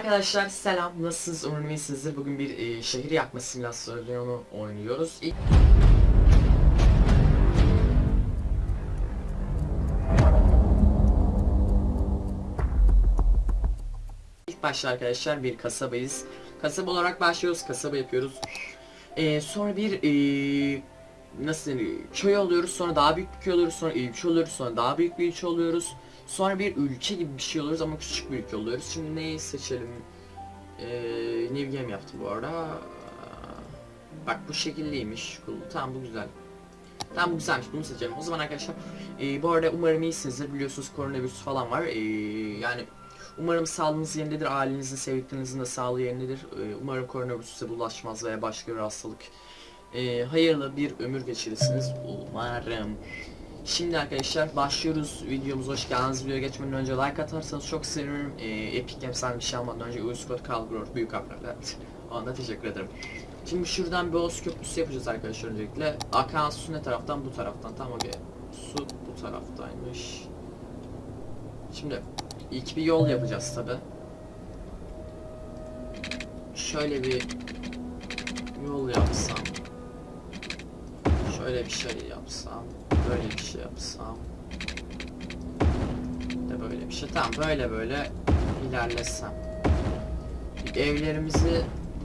Arkadaşlar selam, nasılsınız? Umarım iyisinizdir. Bugün bir e, şehir yakma simülasyonu oynuyoruz. İlk... İlk başta arkadaşlar bir kasabayız. Kasaba olarak başlıyoruz, kasaba yapıyoruz. E, sonra bir e, nasıl denir, köy alıyoruz, sonra daha büyük bir köy alıyoruz, sonra ilçe oluyoruz, sonra daha büyük bir ilçe oluyoruz. Sonra bir ülke gibi bir şey oluyoruz ama küçük bir ülke oluyoruz. Şimdi neyi seçelim? Ee, New Game yaptım bu arada. Bak bu şekilliymiş. Cool. Tamam bu güzel. Tamam bu güzelmiş bunu seçelim. O zaman arkadaşlar e, bu arada umarım iyisinizdir. Biliyorsunuz koronavirüs falan var. E, yani umarım sağlığınız yerindedir. Ailenizin, sevdiklerinizin de sağlığı yerindedir. E, umarım koronavirüs size bulaşmaz veya başka bir hastalık. E, hayırlı bir ömür geçirirsiniz. Umarım. Şimdi arkadaşlar başlıyoruz videomuza hoş geldiniz. Videoya geçmeden önce like atarsanız çok sevinirim. Ee, Epic Games'ten bir şey almadan önce Uyuskot Kalgror büyük harflerle. Ona teşekkür ederim. Şimdi şuradan bir Oğuz Köprüsü yapacağız arkadaşlar öncelikle. Akan su ne taraftan? Bu taraftan. Tamam okey. Su bu taraftaymış. Şimdi ilk bir yol yapacağız tabi. Şöyle bir yol yapsam. Şöyle bir şey yapsam. Böyle bir şey yapsam. De böyle bir şey. Tamam böyle böyle ilerlesem. Evlerimizi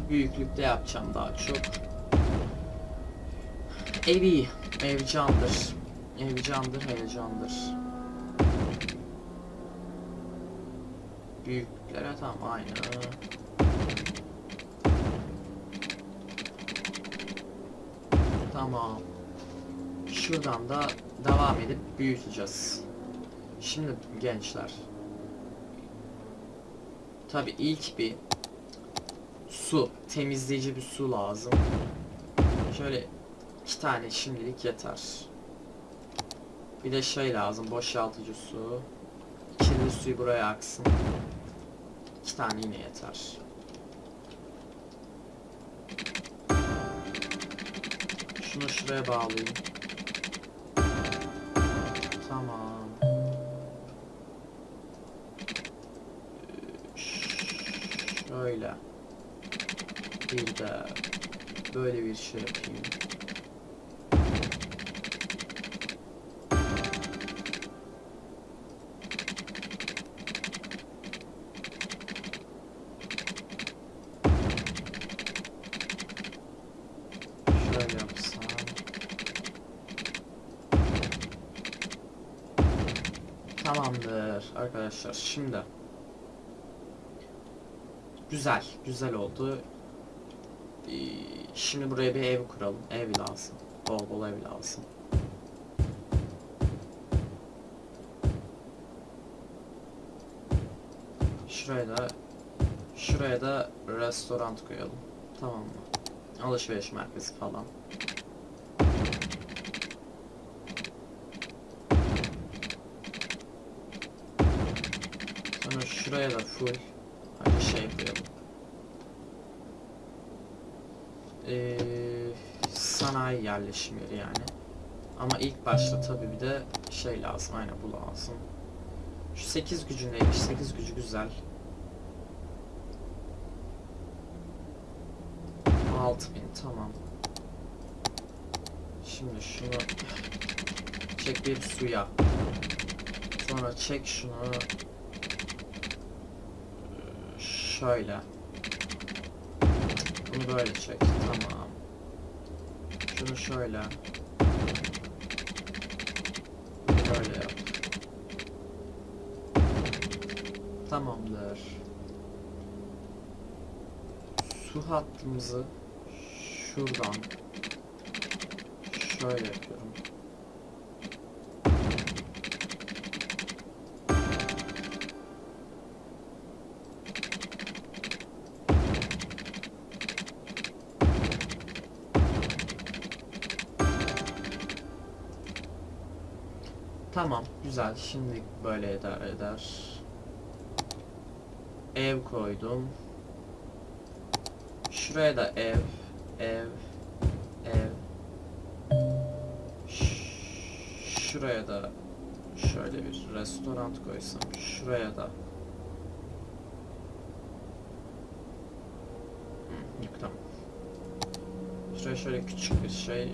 büyüklükte yapacağım daha çok. Evi, ev candır. Ev candır, heyecandır. Büyüklere tamam aynı. Tamam. Şuradan da devam edip büyüteceğiz. Şimdi gençler. Tabi ilk bir su, temizleyici bir su lazım. Şöyle iki tane şimdilik yeter. Bir de şey lazım, boşaltıcı su. Kirli suyu buraya aksın. İki tane yine yeter. Şunu şuraya bağlayayım. Bir de böyle bir şey yapayım. Tamamdır arkadaşlar şimdi. Güzel güzel oldu Şimdi buraya bir ev kuralım. Ev lazım Bol bol ev lazım Şuraya da Şuraya da restoran koyalım. Tamam mı? Alışveriş merkezi falan. Sonra şuraya da full Hadi şey koyalım. Ee, sanayi yerleşim yeri yani. Ama ilk başta tabii bir de şey lazım. Aynen bu lazım. Şu 8 gücü neymiş? 8 gücü güzel. 6000 tamam. Şimdi şunu çek bir suya. Sonra çek şunu şöyle. Bunu böyle çek. Tamam. Şunu şöyle. Böyle yap. Tamamdır. Su hattımızı şuradan şöyle yapıyorum. Güzel. Şimdi böyle eder eder. Ev koydum. Şuraya da ev, ev, ev. Ş- Şuraya da şöyle bir restoran koysam. Şuraya da Tamam. Şuraya şöyle küçük bir şey,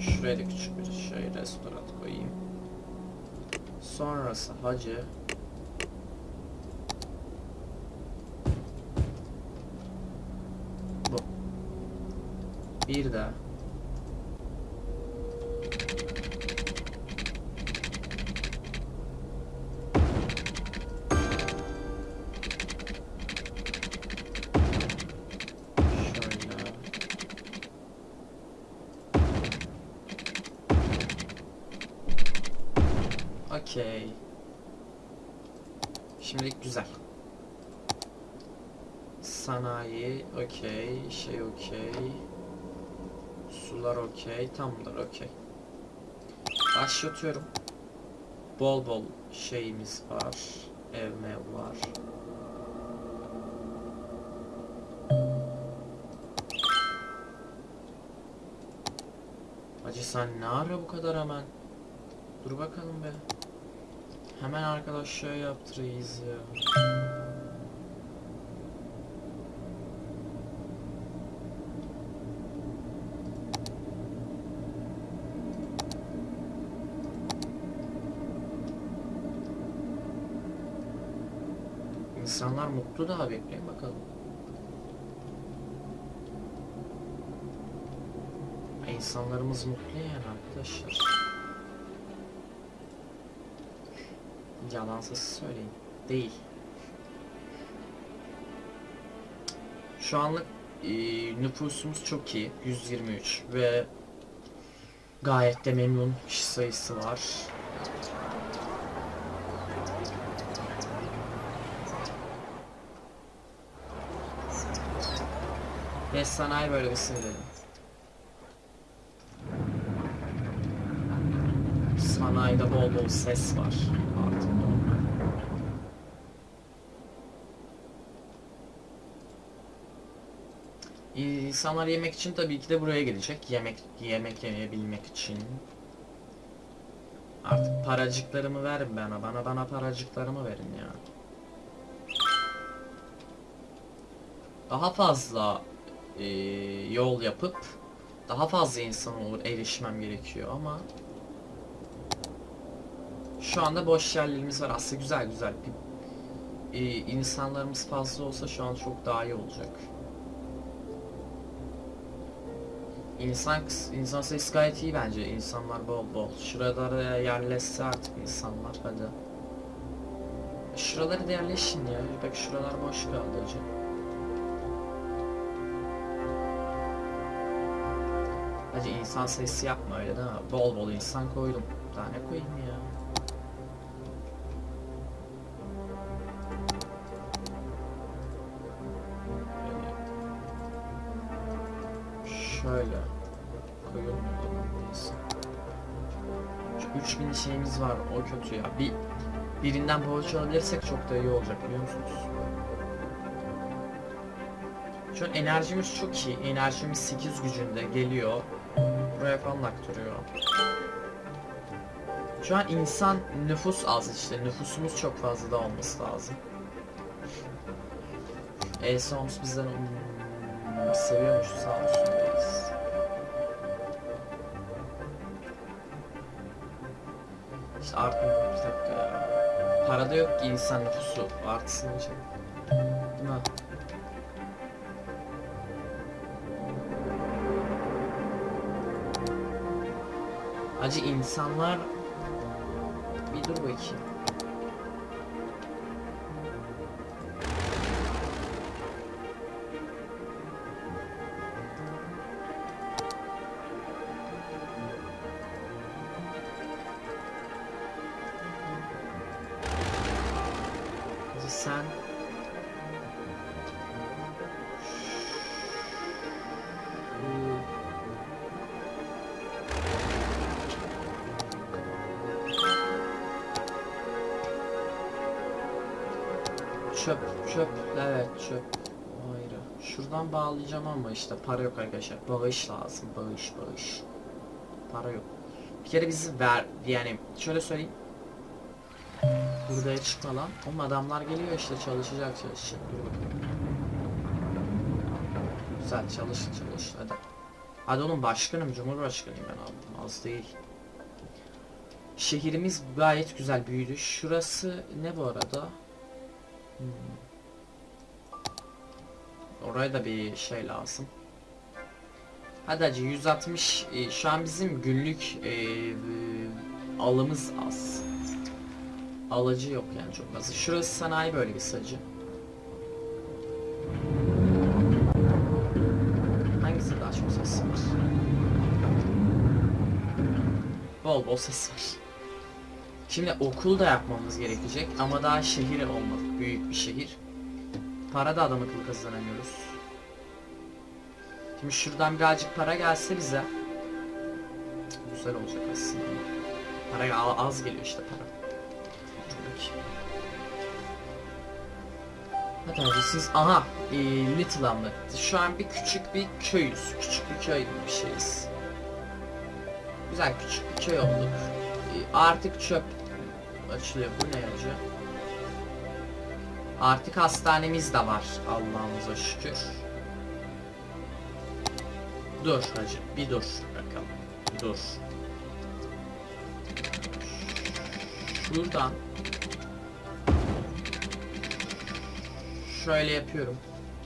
şuraya da küçük bir şey restoran koyayım. Sonrası hacı. Bu. Bir de okey, okey. Sular okey, tamamdır okey. Başlatıyorum. Bol bol şeyimiz var. Ev mev var. Hacı sen ne ara bu kadar hemen? Dur bakalım be. Hemen arkadaş şey yaptırıyız ya. İnsanlar mutlu daha bekleyin bakalım. İnsanlarımız mutlu yani arkadaşlar. Yalansız söyleyeyim. Değil. Şu anlık e, nüfusumuz çok iyi. 123 ve gayet de memnun kişi sayısı var. Ve sanayi bölgesine gidelim. Sanayide bol bol ses var. Artık. İnsanlar yemek için tabii ki de buraya gelecek. Yemek yemek yemeyebilmek için. Artık paracıklarımı verin bana. Bana bana paracıklarımı verin ya. Daha fazla e, yol yapıp daha fazla insan olur erişmem gerekiyor ama şu anda boş yerlerimiz var. Aslında güzel güzel. Bir, e, insanlarımız fazla olsa şu an çok daha iyi olacak. İnsan insan sayısı gayet iyi bence. İnsanlar bol bol. Şuralara yerleşse artık insanlar hadi. Şuraları da yerleşin ya. Bak şuralar boş kaldı hocam. Hacı insan sayısı yapma öyle değil mi? Bol bol insan koydum. Daha ne koyayım ya? Şöyle koyalım. Şu 3000 şeyimiz var o kötü ya. Bir birinden borç alabilirsek çok da iyi olacak biliyor musunuz? Şu enerjimiz çok iyi. Enerjimiz 8 gücünde geliyor. Buraya falan aktarıyor. Şu an insan nüfus az işte. Nüfusumuz çok fazla da olması lazım. Elsons bizden hmm, seviyormuş sağ olsun reis. İşte artık bir dakika ya. Para da yok ki insan nüfusu artsın için. Acı insanlar bir dur bakayım. Çöp, çöp, evet çöp. Ayrı. Şuradan bağlayacağım ama işte para yok arkadaşlar. Bağış lazım, bağış, bağış. Para yok. Bir kere bizi ver, yani şöyle söyleyeyim. Buraya çıkma lan. Oğlum adamlar geliyor işte çalışacak çalışacak. Dur. Güzel çalış çalış hadi. Hadi oğlum başkanım cumhurbaşkanıyım ben abi az değil. Şehrimiz gayet güzel büyüdü. Şurası ne bu arada? Hmm. Oraya da bir şey lazım. Hadi hacı 160 e, şu an bizim günlük e, e, alımız az. Alıcı yok yani çok az. Şurası sanayi bölgesi hacı. Hangisi daha çok ses var? Bol bol ses var. Şimdi okul da yapmamız gerekecek ama daha şehir olmadık. Büyük bir şehir. Para da adam akıllı kazanamıyoruz. Şimdi şuradan birazcık para gelse bize güzel olacak aslında. Para az geliyor işte para. Hadi siz aha e, Little Hamlet. Şu an bir küçük bir köyüz. Küçük bir köy gibi bir şeyiz. Güzel küçük bir köy olduk. E, artık çöp açılıyor. Bu ne acı? Artık hastanemiz de var Allah'ımıza şükür. Dur hacı bir dur bakalım. Dur. Şuradan şöyle yapıyorum.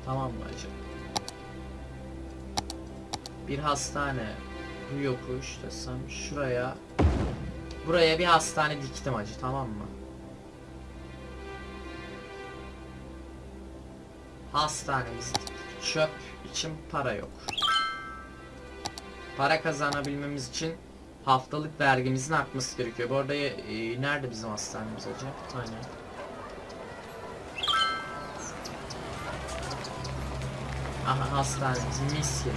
Tamam mı hacı? Bir hastane bu yokuş desem şuraya buraya bir hastane diktim hacı tamam mı? Hastanemiz. Çöp için para yok. Para kazanabilmemiz için haftalık vergimizin artması gerekiyor. Bu arada e, nerede bizim hastanemiz hacı? Bir tane. Aha hastanemiz mis gibi.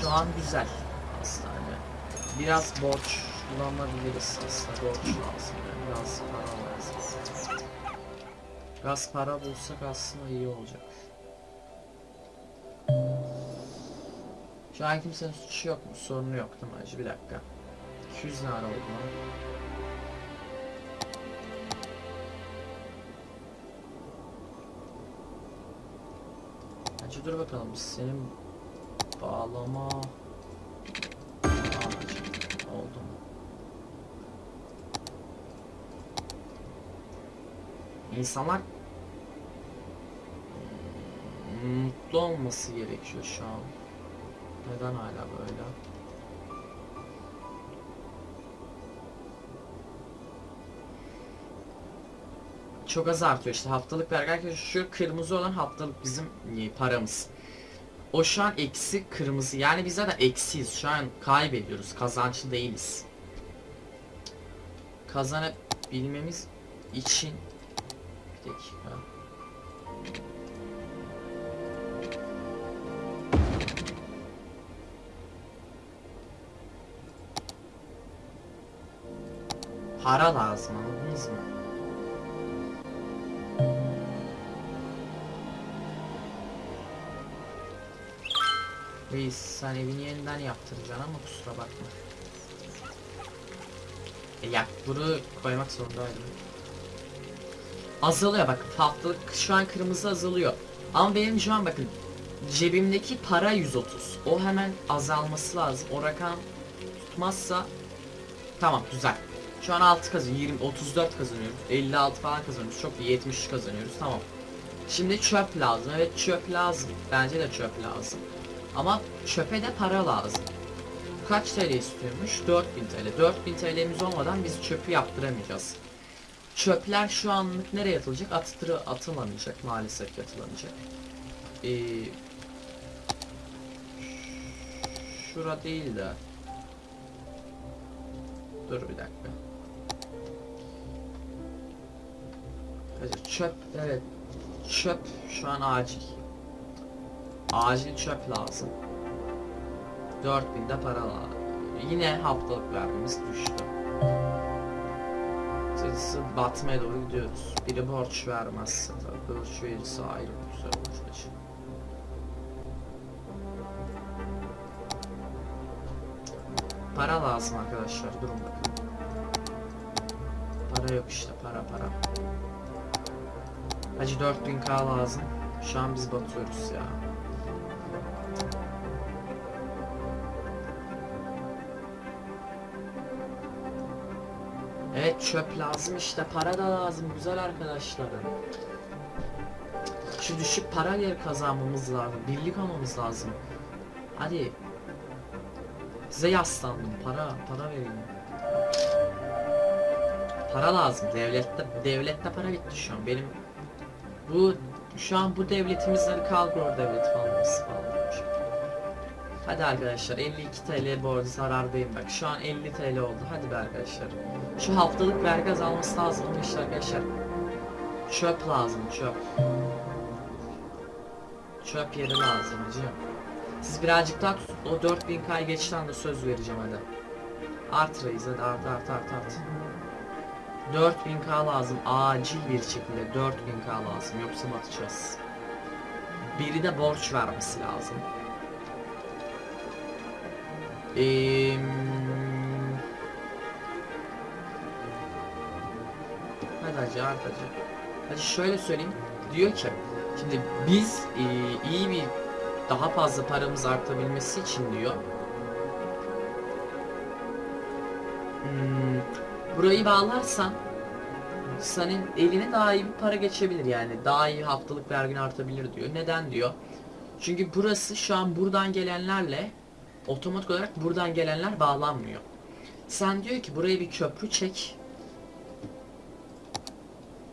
Şu an güzel. Biraz borç bulabiliriz aslında borç lazım. Biraz para lazım. Biraz para bulsak aslında iyi olacak. Şu an kimsenin suçu yok mu? Sorunu yok değil acı? Bir dakika. 200 lira oldu lan. Dur bakalım senin bağlama İnsanlar mutlu olması gerekiyor şu an. Neden hala böyle? Çok az artıyor işte haftalık vergi arkadaşlar şu kırmızı olan haftalık bizim e, paramız. O şu an eksi kırmızı yani biz zaten eksiyiz şu an kaybediyoruz kazançlı değiliz. Kazanabilmemiz için bir dakika. Para lazım anladınız mı? Reis sen evini yeniden yaptıracaksın ama kusura bakma. E yak bunu koymak zorundaydım. Azalıyor bak haftalık şu an kırmızı azalıyor. Ama benim şu an bakın cebimdeki para 130. O hemen azalması lazım. O rakam tutmazsa tamam güzel. Şu an 6 kazanıyoruz. 20 34 kazanıyoruz. 56 falan kazanıyoruz. Çok iyi 73 kazanıyoruz. Tamam. Şimdi çöp lazım. Evet çöp lazım. Bence de çöp lazım. Ama çöpe de para lazım. Kaç TL istiyormuş? 4000 TL. 4000 TL'miz olmadan biz çöpü yaptıramayacağız. Çöpler şu anlık nereye atılacak? Atılır, atılamayacak maalesef ki atılamayacak. Ee, şura değil de. Dur bir dakika. Evet, çöp evet. Çöp şu an acil. Acil çöp lazım. 4000'de para lazım. Yine haftalık vermemiz düştü. Sayısı batmaya doğru gidiyoruz. Biri borç vermezse tabii borç verirse ayrı güzel olur acı. Para lazım arkadaşlar durun bakın. Para yok işte para para. Hacı 4000k lazım. Şu an biz batıyoruz ya. Çöp lazım işte para da lazım güzel arkadaşlarım. Şu düşük para yer kazanmamız lazım. Birlik olmamız lazım. Hadi. Size yaslandım. Para, para verin. Para lazım. Devlette, devlette para bitti şu an. Benim bu şu an bu devletimizden falan nasıl falan. Hadi arkadaşlar 52 TL bu arada zarardayım bak. Şu an 50 TL oldu. Hadi be arkadaşlar. Şu haftalık vergi azalması lazım ama işte arkadaşlar. Çöp lazım çöp. Çöp yeri lazım hacı Siz birazcık daha tutun. O 4000k geçten de söz vereceğim hadi. Art reis hadi art art art art. 4000k lazım. Acil bir şekilde 4000k lazım. Yoksa batacağız. Biri de borç vermesi lazım Eee... Hadi hacı art hacı. Hacı şöyle söyleyeyim. Diyor ki şimdi biz e, iyi bir daha fazla paramız artabilmesi için diyor. Hmm, burayı bağlarsan senin eline daha iyi bir para geçebilir yani. Daha iyi haftalık vergin artabilir diyor. Neden diyor? Çünkü burası şu an buradan gelenlerle otomatik olarak buradan gelenler bağlanmıyor. Sen diyor ki buraya bir köprü çek.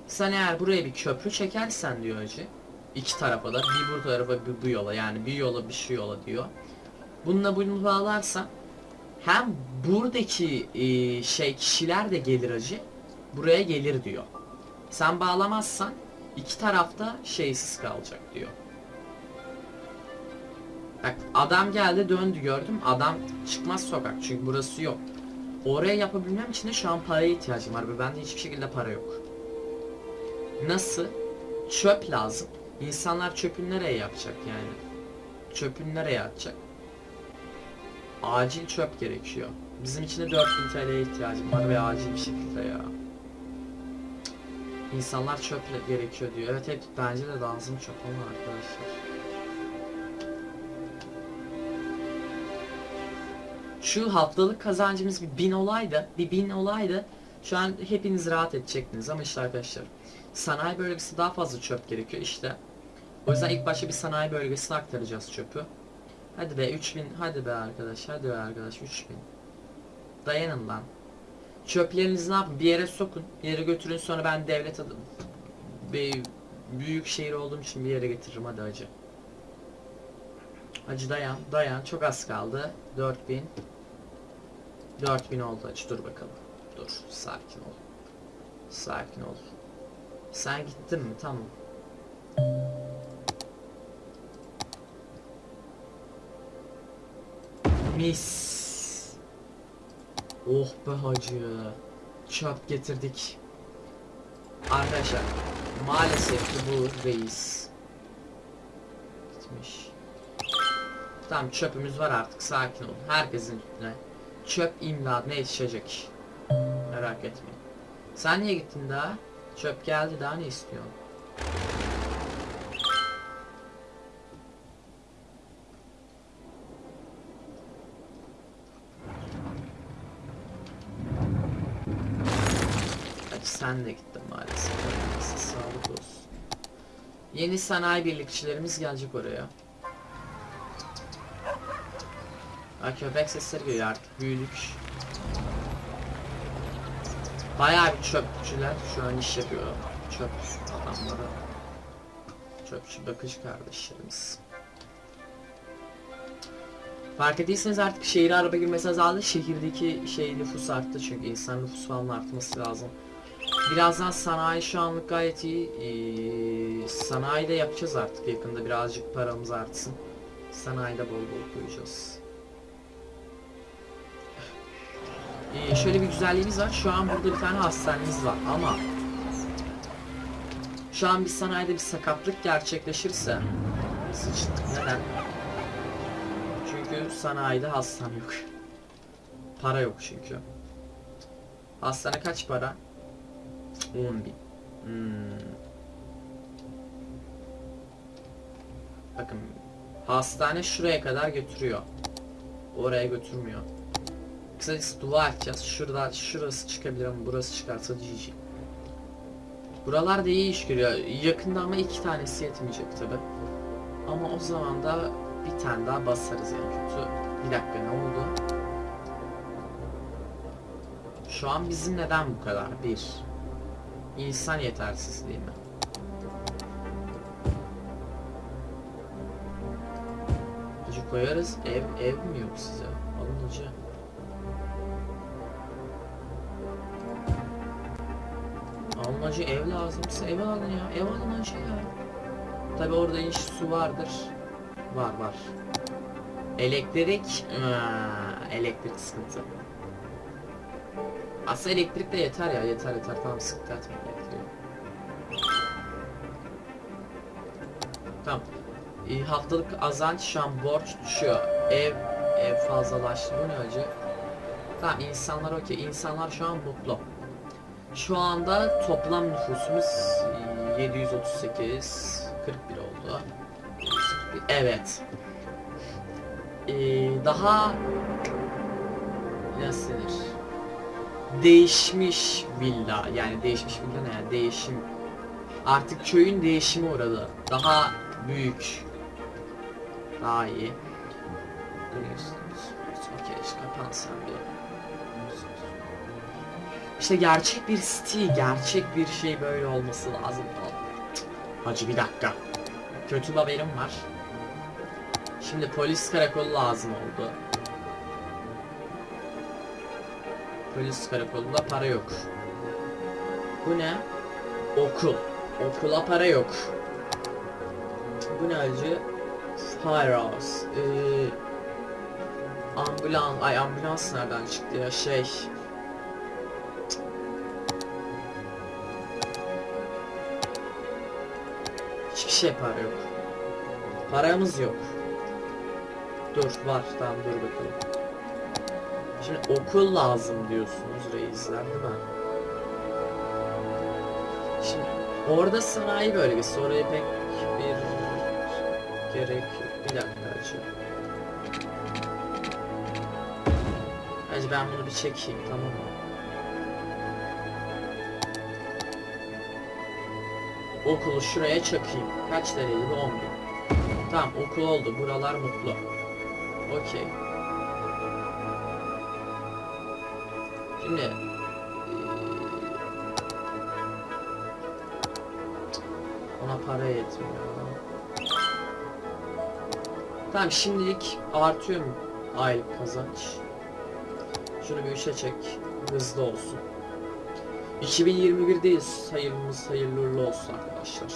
Sen eğer buraya bir köprü çekersen diyor hacı. iki tarafa da bir bu tarafa bir bu yola yani bir yola bir şu yola diyor. Bununla bunu bağlarsan hem buradaki e, şey kişiler de gelir hacı. Buraya gelir diyor. Sen bağlamazsan iki tarafta şeysiz kalacak diyor. Bak adam geldi döndü gördüm. Adam çıkmaz sokak çünkü burası yok. Oraya yapabilmem için de şu an paraya ihtiyacım var ve bende hiçbir şekilde para yok. Nasıl? Çöp lazım. İnsanlar çöpün nereye yapacak yani? Çöpün nereye atacak? Acil çöp gerekiyor. Bizim için de 4000 TL'ye ihtiyacım var ve acil bir şekilde ya. İnsanlar çöp gerekiyor diyor. Evet evet bence de lazım çöp ama arkadaşlar. Şu haftalık kazancımız bir bin olaydı, bir bin olaydı şu an hepiniz rahat edecektiniz ama işte arkadaşlar sanayi bölgesi daha fazla çöp gerekiyor işte. O yüzden ilk başta bir sanayi bölgesine aktaracağız çöpü. Hadi be 3000 hadi be arkadaş hadi be arkadaş 3000. Dayanın lan. Çöplerinizi ne yapın? Bir yere sokun. Bir yere götürün sonra ben devlet adım. Bir büyük şehir olduğum için bir yere getiririm hadi acı. Acı dayan dayan çok az kaldı. 4000 4000 oldu acı dur bakalım. Dur sakin ol. Sakin ol. Sen gittin mi? Tamam. Mis. Oh be hacı. Çöp getirdik. Arkadaşlar maalesef ki bu reis. Gitmiş. Tamam çöpümüz var artık sakin olun. Herkesin üstüne çöp imdadına yetişecek. Merak etmeyin. Sen niye gittin daha? Çöp geldi daha ne istiyorsun? Hadi sen de gittin maalesef. Sağlık olsun. Yeni sanayi birlikçilerimiz gelecek oraya. Ha köpek sesleri geliyor artık büyüdük. Bayağı bir çöpçüler şu an iş yapıyor. Çöp adamları. Çöpçü bakıcı kardeşlerimiz. Fark ettiyseniz artık şehire araba girmesi azaldı. Şehirdeki şey nüfus arttı çünkü insan nüfus falan artması lazım. Birazdan sanayi şu anlık gayet iyi. Ee, sanayide yapacağız artık yakında birazcık paramız artsın. Sanayide bol bol koyacağız. Ee, şöyle bir güzelliğimiz var. Şu an burada bir tane hastanemiz var ama şu an bir sanayide bir sakatlık gerçekleşirse sıçtık. Neden? Çünkü sanayide hastane yok. Para yok çünkü. Hastane kaç para? 10 bin. Hmm. Bakın hastane şuraya kadar götürüyor. Oraya götürmüyor. Kısacası dua edeceğiz. Şurada şurası çıkabilir ama burası çıkarsa GG. Buralar da iyi iş görüyor. Yakında ama iki tanesi yetmeyecek tabi. Ama o zaman da bir tane daha basarız en kötü. Bir dakika ne oldu? Şu an bizim neden bu kadar? Bir. İnsan yetersiz değil mi? Hacı koyarız. Ev, ev mi yok size? Alın hacı. Hacı ev lazımsa ev alın ya. Ev alın hacı ya. Tabi orada iş su vardır. Var var. Elektrik. Aa, elektrik sıkıntı. Aslında elektrik de yeter ya yeter yeter tamam sıkıntı etmeyin elektriği. Tamam. Ee, haftalık azanç şu an borç düşüyor. Ev ev fazlalaştı. Bu ne acı? Tamam insanlar okey. İnsanlar şu an mutlu. Şu anda toplam nüfusumuz 738 41 oldu. 741, Evet. Ee, daha nasıl denir? Değişmiş villa yani değişmiş villa ne yani değişim artık köyün değişimi uğradı. Daha büyük. Daha iyi. Görüyorsunuz. Okey kapansam bir. İşte gerçek bir stil, gerçek bir şey böyle olması lazım. Hacı bir dakika. Kötü bir haberim var. Şimdi polis karakolu lazım oldu. Polis karakolunda para yok. Bu ne? Okul. Okula para yok. Bu ne acı? Firehouse. Ee, ambulans. Ay ambulans nereden çıktı ya? Şey. Şey para yok. Paramız yok. Dur var tamam dur bakalım. Şimdi okul lazım diyorsunuz reisler değil mi? Şimdi orada sanayi bölgesi oraya pek bir gerek yok. Bir dakika acı. Hacı ben bunu bir çekeyim tamam mı? Okulu şuraya çakayım. Kaç bu 10 bin. Tamam okul oldu. Buralar mutlu. Okey. Şimdi eee, ona para yetmiyor. Tamam şimdilik artıyor mu aylık kazanç? Şunu bir üçe çek. Hızlı olsun. 2021'deyiz. Hayırlımız hayırlı uğurlu olsun arkadaşlar.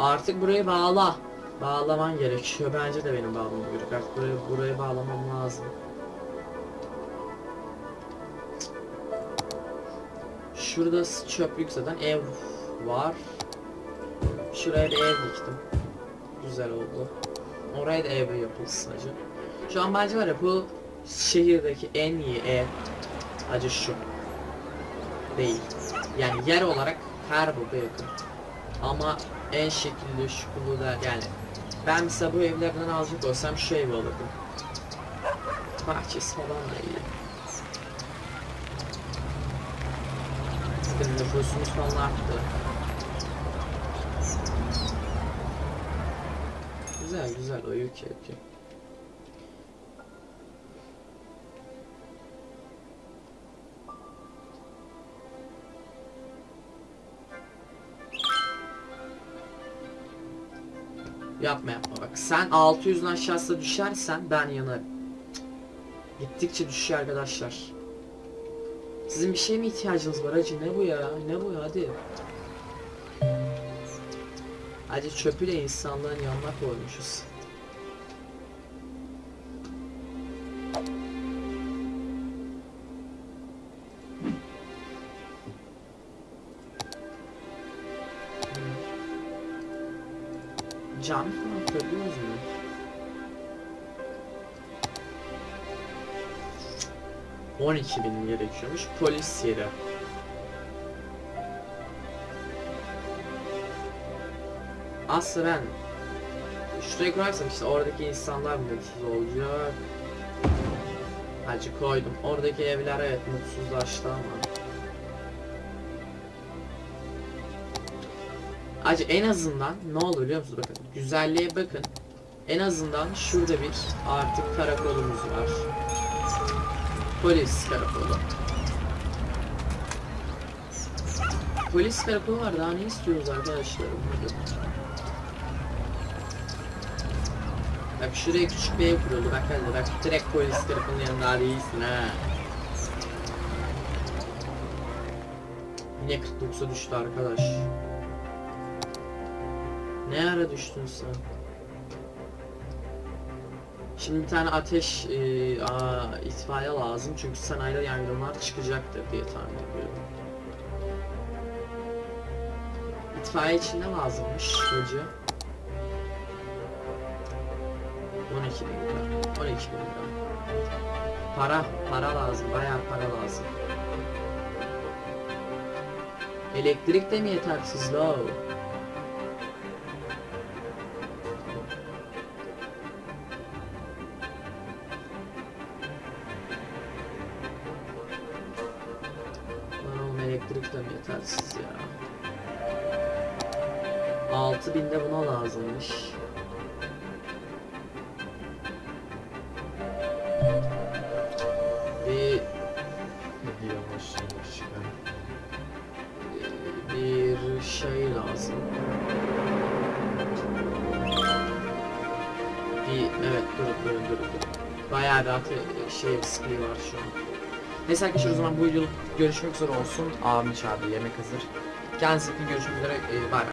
Artık burayı bağla. Bağlaman gerekiyor. Bence de benim bağlamam gerekiyor. Artık burayı, burayı bağlamam lazım. Şurada çöplük zaten ev var. Şuraya bir ev diktim. Güzel oldu. Oraya da ev yapılsın acı. Şu an bence var ya bu şehirdeki en iyi ev acı şu. Değil. Yani yer olarak her burada yakın. Ama en şekilli şukulu da yani ben mesela bu evlerden alacak olsam şu evi alırdım. Bahçesi falan da iyi. Zaten nüfusumuz falan arttı. Güzel güzel o okey. Yapma yapma bak. Sen 600'ün aşağısına düşersen ben yanarım. Gittikçe düşüyor arkadaşlar. Sizin bir şeye mi ihtiyacınız var hacı? Ne bu ya? Ne bu ya? Hadi. Hadi çöpü de insanlığın yanına koymuşuz. Mu? On iki bin gerekiyormuş. Polis yeri. Aslında ben şuraya koyarsam işte oradaki insanlar mutsuz olacak. Hacı koydum. Oradaki evler evet mutsuzlaştı ama. Acı en azından ne olur biliyor musunuz? Bakın güzelliğe bakın. En azından şurada bir artık karakolumuz var. Polis karakolu. Polis karakolu var. Daha ne istiyoruz arkadaşlar? Bak şuraya küçük bir ev kuruldu. Bak hadi bak direkt polis karakolunun yanında değilsin ha. Yine 49'a düştü arkadaş. Ne ara düştün sen? Şimdi bir tane ateş e, aa, itfaiye lazım çünkü sanayide yangınlar çıkacaktır diye tahmin ediyorum. İtfaiye için ne lazımmış hoca? 12 bin lira. 12 bin lira. Para, para lazım. Bayağı para lazım. Elektrik de mi yetersiz lo? Şey riskli var şu an. Neyse arkadaşlar o zaman bu videoluk görüşmek üzere olsun. Abim çağırdı yemek hazır. Kendinize iyi görüşmek üzere. Ee, bay bay.